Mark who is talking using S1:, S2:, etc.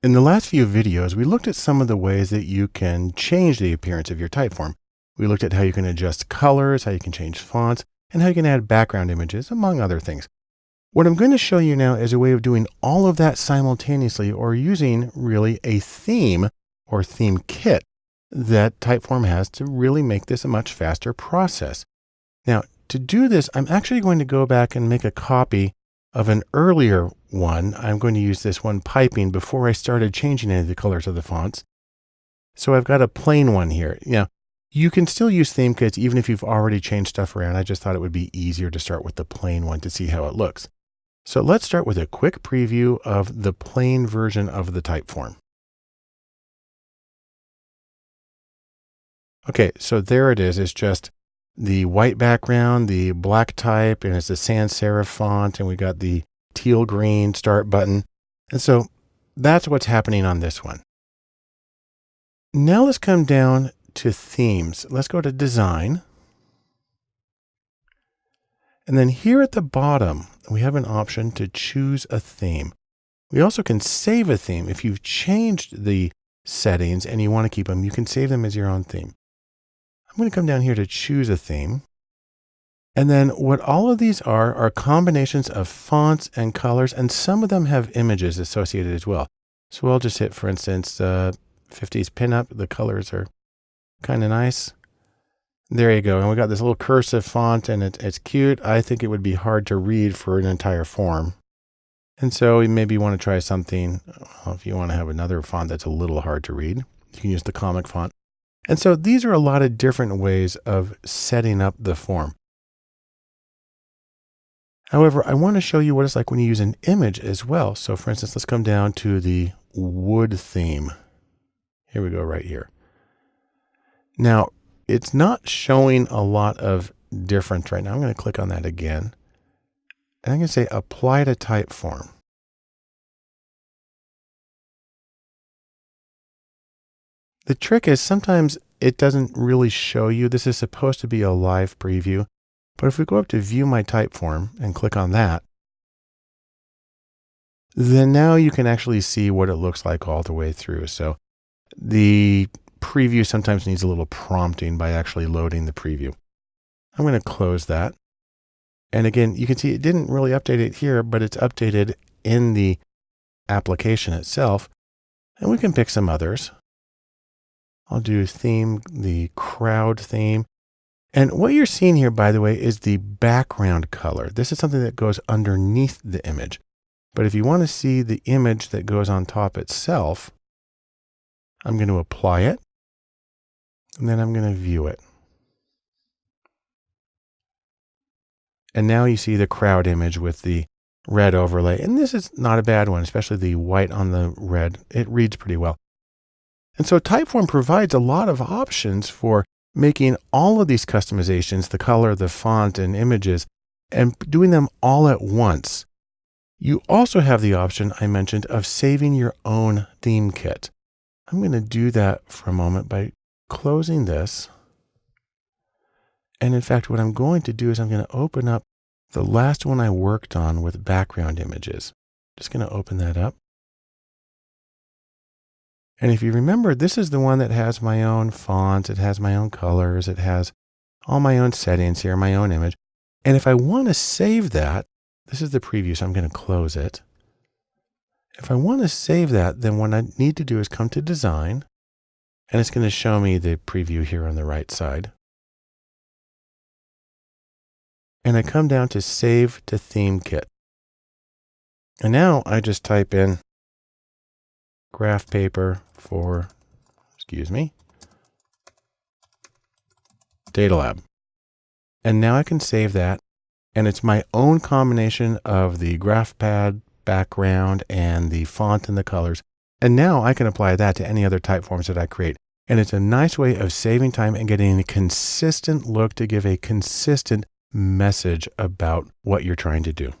S1: In the last few videos, we looked at some of the ways that you can change the appearance of your Typeform. We looked at how you can adjust colors, how you can change fonts, and how you can add background images, among other things. What I'm going to show you now is a way of doing all of that simultaneously or using really a theme or theme kit that Typeform has to really make this a much faster process. Now, to do this, I'm actually going to go back and make a copy of an earlier one. I'm going to use this one piping before I started changing any of the colors of the fonts. So I've got a plain one here. Now, you can still use theme kits even if you've already changed stuff around. I just thought it would be easier to start with the plain one to see how it looks. So let's start with a quick preview of the plain version of the Typeform. Okay, so there it is. It's just the white background, the black type, and it's a sans serif font, and we got the teal green start button. And so that's what's happening on this one. Now let's come down to themes. Let's go to design. And then here at the bottom, we have an option to choose a theme. We also can save a theme. If you've changed the settings and you want to keep them, you can save them as your own theme. I'm going to come down here to choose a theme. And then what all of these are, are combinations of fonts and colors, and some of them have images associated as well. So I'll just hit, for instance, uh, 50s pinup. The colors are kind of nice. There you go. And we got this little cursive font and it, it's cute. I think it would be hard to read for an entire form. And so you maybe want to try something, well, if you want to have another font that's a little hard to read, you can use the comic font. And so these are a lot of different ways of setting up the form. However, I want to show you what it's like when you use an image as well. So for instance, let's come down to the wood theme. Here we go right here. Now, it's not showing a lot of difference right now. I'm going to click on that again. And I'm going to say apply to Typeform. The trick is sometimes it doesn't really show you. This is supposed to be a live preview. But if we go up to view my Typeform and click on that, then now you can actually see what it looks like all the way through. So the preview sometimes needs a little prompting by actually loading the preview. I'm going to close that. And again, you can see it didn't really update it here, but it's updated in the application itself. And we can pick some others. I'll do theme, the crowd theme. And what you're seeing here, by the way, is the background color. This is something that goes underneath the image. But if you want to see the image that goes on top itself, I'm going to apply it. And then I'm going to view it. And now you see the crowd image with the red overlay. And this is not a bad one, especially the white on the red. It reads pretty well. And so Typeform provides a lot of options for making all of these customizations, the color, the font, and images, and doing them all at once. You also have the option I mentioned of saving your own theme kit. I'm going to do that for a moment by closing this. And in fact, what I'm going to do is I'm going to open up the last one I worked on with background images. Just going to open that up. And if you remember, this is the one that has my own fonts, it has my own colors, it has all my own settings here, my own image. And if I want to save that, this is the preview, so I'm going to close it. If I want to save that, then what I need to do is come to design, and it's going to show me the preview here on the right side. And I come down to save to theme kit. And now I just type in graph paper for, excuse me, Data Lab. And now I can save that. And it's my own combination of the graph paper background and the font and the colors. And now I can apply that to any other Typeforms that I create. And it's a nice way of saving time and getting a consistent look to give a consistent message about what you're trying to do.